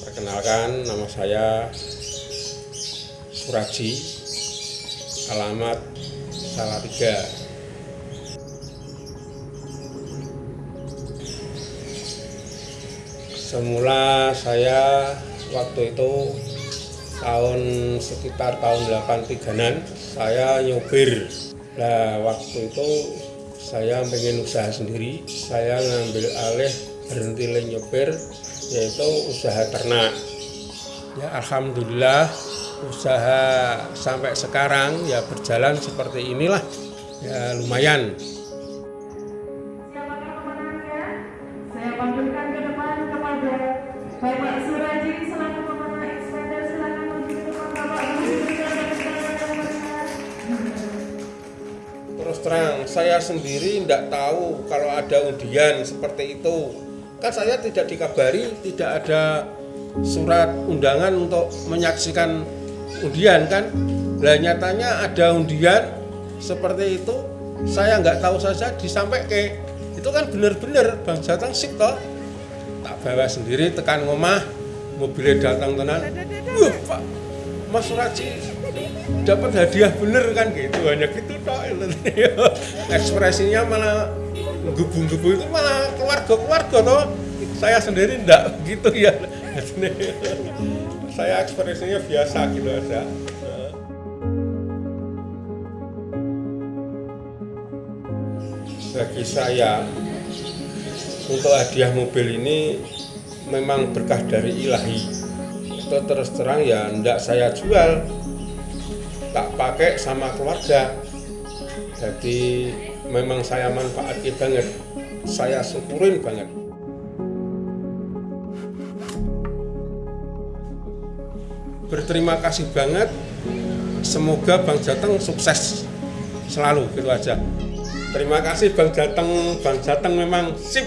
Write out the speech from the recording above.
Perkenalkan nama saya Suraji Alamat Salatiga. Semula saya waktu itu tahun sekitar tahun 83an saya nyopir Nah waktu itu saya pengen usaha sendiri. Saya ngambil alih berhenti nyopir yaitu usaha ternak ya Alhamdulillah usaha sampai sekarang ya berjalan seperti inilah ya lumayan Siapakah pemenangnya? Saya panggilkan ke depan kepada Bapak Suraji selaku pemenang ekspander silakan menuju ke depan Bapak Terus terang, saya sendiri tidak tahu kalau ada undian seperti itu. Kan saya tidak dikabari, tidak ada surat undangan untuk menyaksikan undian kan. Lah nyatanya ada undian seperti itu, saya nggak tahu saja disampai ke itu kan bener-bener Bang Jateng sip toh. Tak bawa sendiri tekan ngomah, mobilnya datang tenan. Wah, Pak, Mas Suraji dapat hadiah bener kan gitu hanya gitu tok ekspresinya malah gebu-gebu itu malah keluarga-keluarga toh saya sendiri enggak gitu ya. Saya ekspresinya biasa gitu aja. Bagi saya untuk hadiah mobil ini memang berkah dari ilahi. Itu terus terang ya enggak saya jual. Tak pakai sama keluarga. Jadi memang saya manfaatkan banget saya syukurin banget berterima kasih banget. Semoga Bang Jateng sukses selalu gitu aja. Terima kasih Bang Jateng. Bang Jateng memang sip